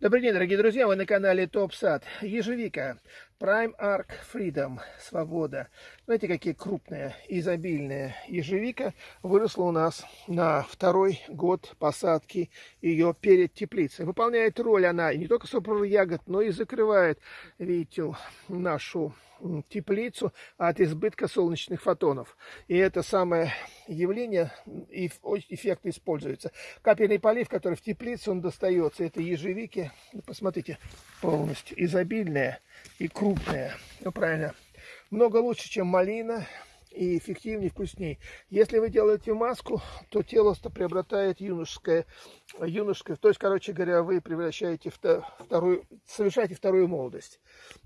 Добрый день, дорогие друзья, вы на канале Топ Сад. Ежевика, Prime Arc Freedom, Свобода. Знаете, какие крупные, изобильные ежевика выросла у нас на второй год посадки ее перед теплицей. Выполняет роль она не только сопровод ягод, но и закрывает, видите, нашу теплицу от избытка солнечных фотонов. И это самое явление и эффектно используется. Капельный полив, который в теплице, он достается. Это ежевики, ну, посмотрите, полностью изобильная и крупная. Ну, правильно. Много лучше, чем малина и эффективнее, вкуснее. Если вы делаете маску, то тело приобретает юношеское, юношеское, то есть, короче говоря, вы превращаете вторую, совершаете вторую молодость.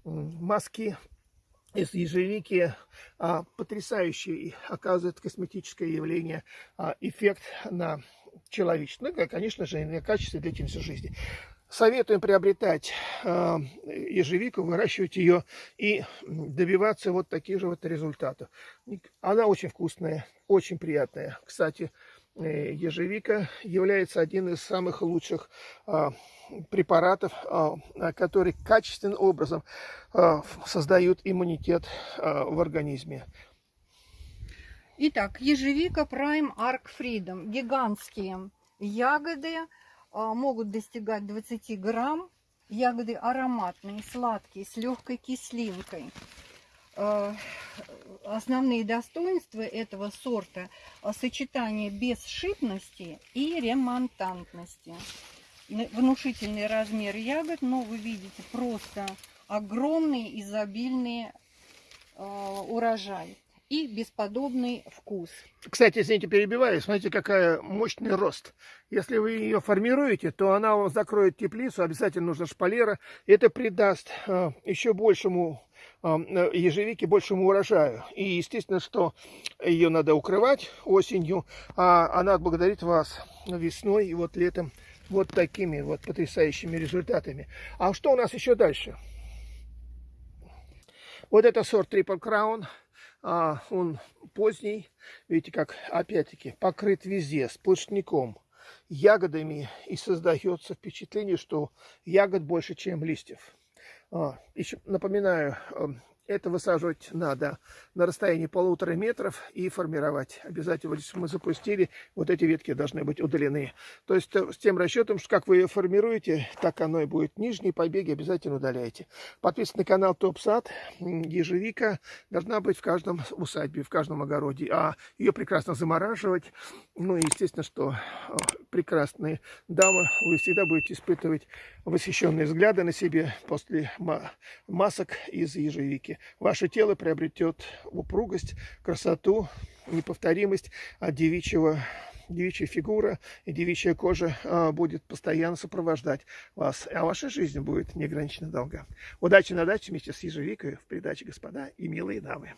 Маски из ежевики а, потрясающий оказывает косметическое явление, а, эффект на человечество, ну, конечно же, на качество длительности жизни. Советуем приобретать э, ежевику, выращивать ее и добиваться вот таких же вот результатов. Она очень вкусная, очень приятная. Кстати, Э, ежевика является один из самых лучших а, препаратов, а, которые качественным образом а, создают иммунитет в организме. Итак, ежевика Prime Arc Freedom. Гигантские ягоды могут достигать 20 грамм. Ягоды ароматные, сладкие, с легкой кислинкой. Э, основные достоинства этого сорта – сочетание бесшипности и ремонтантности. Внушительный размер ягод, но вы видите просто огромный изобильный урожай и бесподобный вкус. Кстати, извините, перебиваю, смотрите, какая мощный рост. Если вы ее формируете, то она вам закроет теплицу, обязательно нужно шпалера. Это придаст э, еще большему э, ежевике, большему урожаю. И естественно, что ее надо укрывать осенью, а она благодарит вас весной и вот летом вот такими вот потрясающими результатами. А что у нас еще дальше? Вот это сорт Triple Crown а, он поздний, видите, как опять-таки покрыт везде сплошняком, ягодами, и создается впечатление, что ягод больше, чем листьев. А, еще напоминаю, эм, это высаживать надо на расстоянии полутора метров и формировать. Обязательно, если мы запустили, вот эти ветки должны быть удалены. То есть э, с тем расчетом, что как вы ее формируете, так оно и будет. Нижние побеги обязательно удаляйте. Подписывайтесь на канал Топ Сад. Ежевика должна быть в каждом усадьбе, в каждом огороде. А ее прекрасно замораживать. Ну и естественно, что э, прекрасные дамы, вы всегда будете испытывать восхищенные взгляды на себе после масок из ежевики ваше тело приобретет упругость, красоту, неповторимость от девичьего девичья фигура и девичья кожа а, будет постоянно сопровождать вас, а ваша жизнь будет неограниченно долга. Удачи на даче вместе с ежевикой в передаче «Господа и милые дамы».